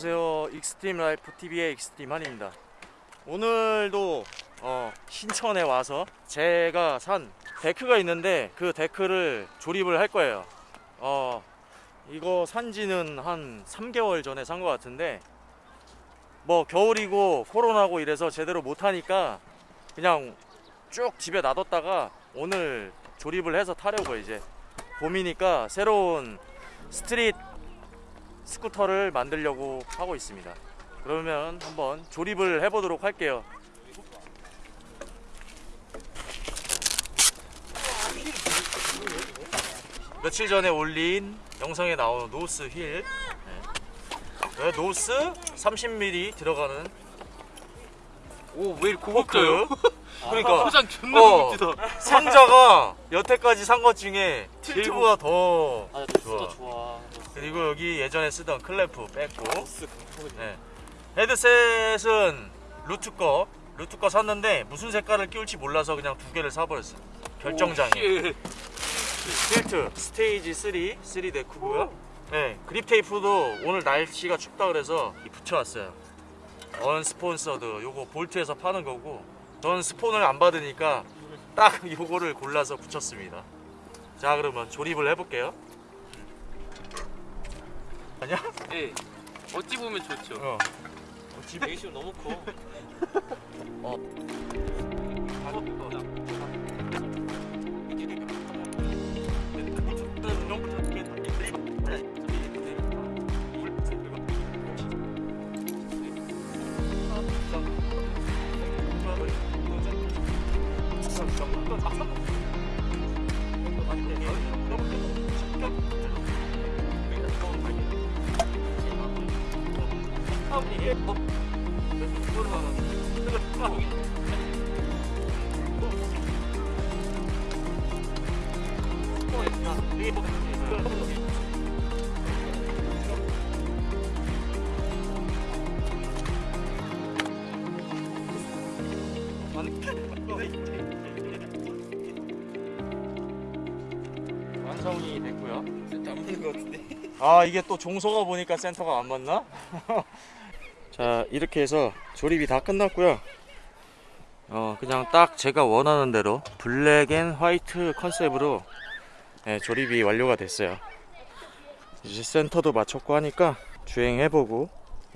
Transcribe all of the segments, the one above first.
안녕하세요. 익스트림 라이프 TV의 익스트림 한입니다. 오늘도 어, 신천에 와서 제가 산 데크가 있는데 그 데크를 조립을 할 거예요. 어, 이거 산지는 한 3개월 전에 산 것 같은데 뭐 겨울이고 코로나고 이래서 제대로 못하니까 그냥 쭉 집에 놔뒀다가 오늘 조립을 해서 타려고 이제 봄이니까 새로운 스트릿 스쿠터를 만들려고 하고 있습니다. 그러면 한번 조립을 해보도록 할게요. 며칠 전에 올린 영상에 나오는 노스 힐 네. 노스 30mm 들어가는 오왜 포크 그러니까 포장 존나 어. 멋지다 상자가 여태까지 산 것 중에 일부가 더 아, 좋아. 좋아. 그리고 여기 예전에 쓰던 클램프 뺐고. 네. 헤드셋은 루트 거 루트 거 샀는데 무슨 색깔을 끼울지 몰라서 그냥 두 개를 사버렸어 결정장애 틸트 스테이지 3 3 데크고요 네 그립 테이프도 오늘 날씨가 춥다 그래서 붙여왔어요 Unsponsored 요거 볼트에서 파는 거고 전 스폰을 안 받으니까 딱 요거를 골라서 붙였습니다. 자 그러면 조립을 해볼게요. 아니야? 예 어찌 보면 좋죠. 어. 집 배기심 너무 커. 완성이 됐고요. 진짜 안 맞는 것 같은데 아 이게 또 종소가 보니까 센터가 안 맞나? 자 이렇게 해서 조립이 다 끝났고요. 어 그냥 딱 제가 원하는 대로 black and white 컨셉으로 네, 조립이 완료가 됐어요. 이제 센터도 맞췄고 하니까 주행해보고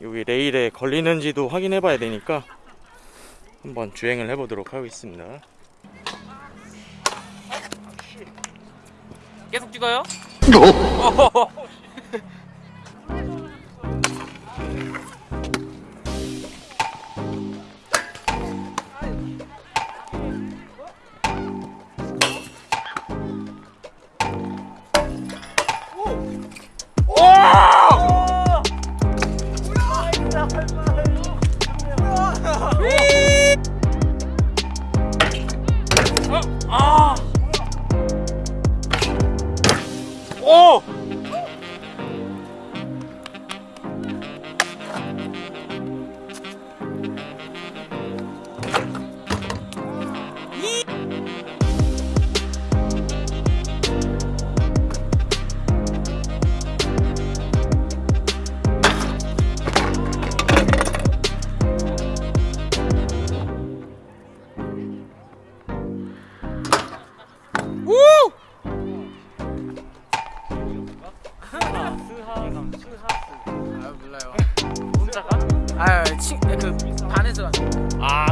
여기 레일에 걸리는지도 확인해 봐야 되니까 한번 주행을 해보도록 하겠습니다. 계속 찍어요? 오! 가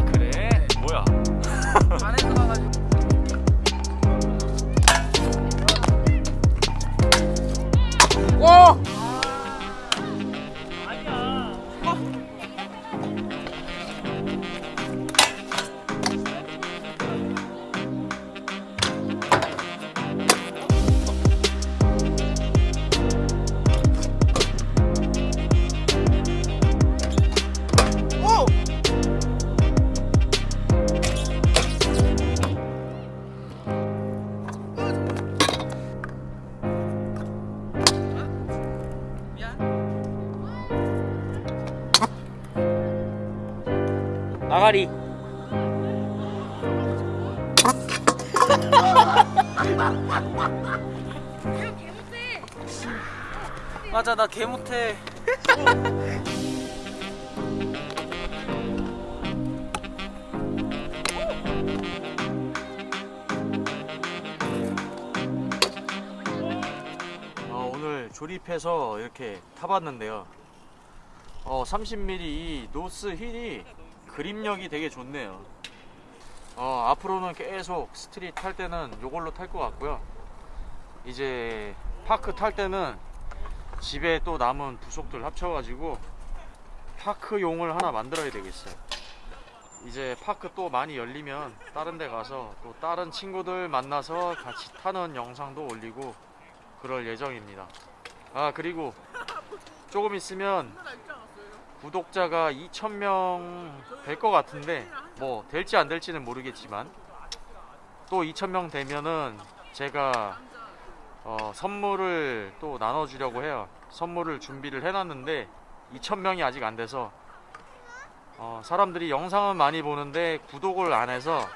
파리 맞아 나 개 못해. 어, 오늘 조립해서 이렇게 타봤는데요. 어, 30mm 이 노스 휠이 그립력이 되게 좋네요. 어, 앞으로는 계속 street 탈 때는 이걸로 탈 것 같고요. 이제 park 탈 때는 집에 또 남은 부속들 합쳐가지고 park용을 하나 만들어야 되겠어요. 이제 park 또 많이 열리면 다른 데 가서 또 다른 친구들 만나서 같이 타는 영상도 올리고 그럴 예정입니다. 아, 그리고 조금 있으면 구독자가 2,000명 될 것 같은데 뭐 될지 안 될지는 모르겠지만 또 2,000명 되면은 제가 어, 선물을 또 나눠주려고 해요. 선물을 준비를 해놨는데 2,000명이 아직 안 돼서 어, 사람들이 영상은 많이 보는데 구독을 안 해서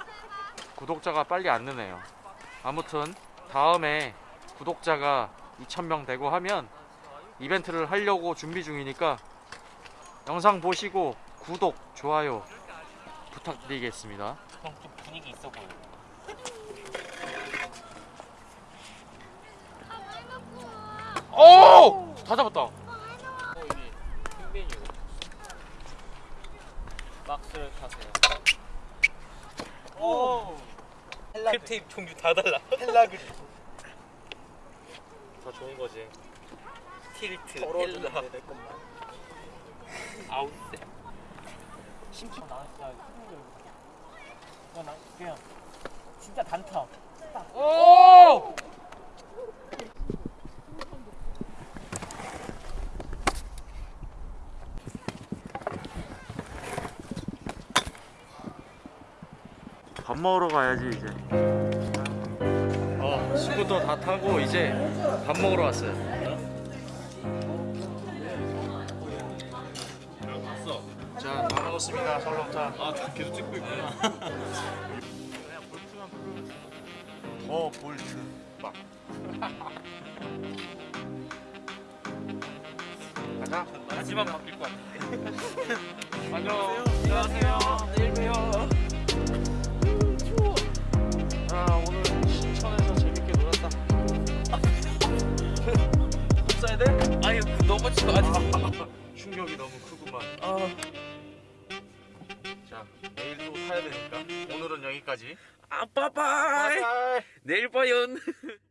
구독자가 빨리 안 느네요. 아무튼 다음에 구독자가 2,000명 되고 하면 이벤트를 하려고 준비 중이니까 영상 보시고 구독, 좋아요 부탁드리겠습니다. 형좀 분위기 있어 보여. 오! 다 잡았다. 어. 박스를 타세요. 오! 클테이프 종류 다 달라. 헬라그. 더 좋은 거지. 틸트, 헬라. 아웃세. 심지어 나 진짜 힘들어. 그냥 나 그냥 진짜 단타. 오! 밥 먹으러 가야지 이제. 어, 친구도 다 타고 이제 밥 먹으러 왔어요. 먹었습니다. 설렁탕. 아, 계속 찍고 있구나. 더 볼트 막. 가자. 하지만 바뀔 것 같아. 안녕. 안녕하세요. 내일 봬요. 아, 오늘 신천에서 재밌게 놀았다. 써야 돼? 아니 그 너무 치고 아직. 여기까지. 아 빠빠. 바이바이. 내일 봐요.